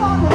放的。